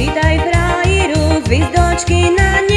Čítaj v ráji rúd, na ne.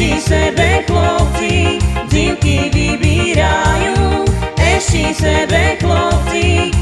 Eši sebe chlopci, dzinky vybírajú, eši sebe chlopci,